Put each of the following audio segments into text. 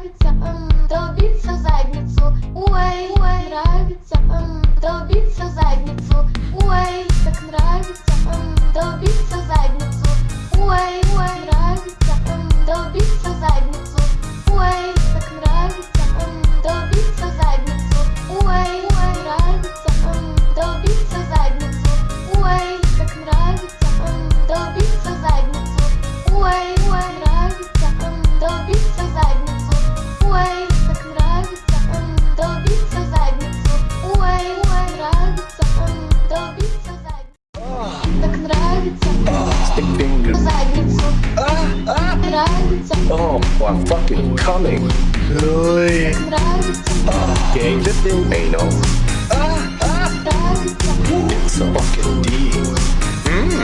нравится, долбиться задницу, уэй, нравится, долбиться Stick Oh, I'm fucking coming. Okay, just do anal. It's a fucking D. Mmm.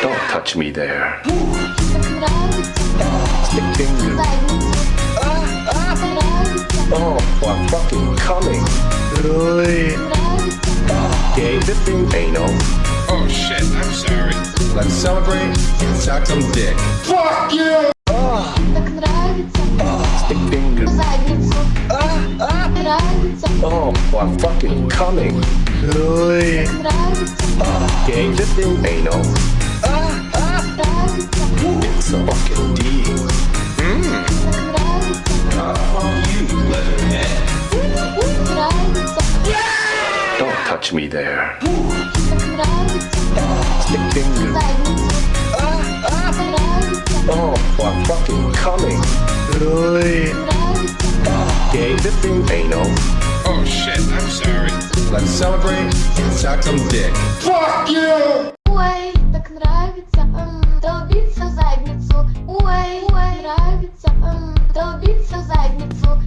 Don't touch me there. Stick fingers. dead. Gay, anal. Oh shit, I'm sorry. Let's celebrate and suck some dick. Fuck you! Stick fingers. Oh, I'm fucking coming. Gay, anal. It's a fucking deal. touch me there. нравится Stick fingers. задницу. Нравится, Oh, I'm fucking coming. Oi. нравится, Gay lifting anal. Oh shit, I'm sorry. Let's celebrate and suck some dick. Ой, так нравится, м, долбиться в задницу. Ой, ой, нравится, м, долбиться в задницу.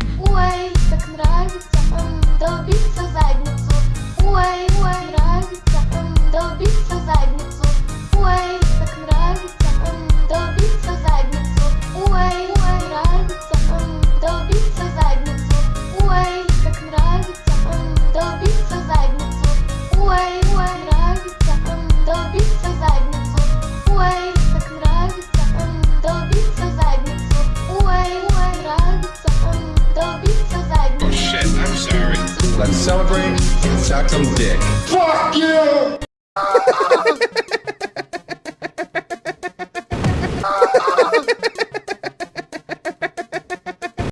Let's celebrate and suck some dick. Fuck you!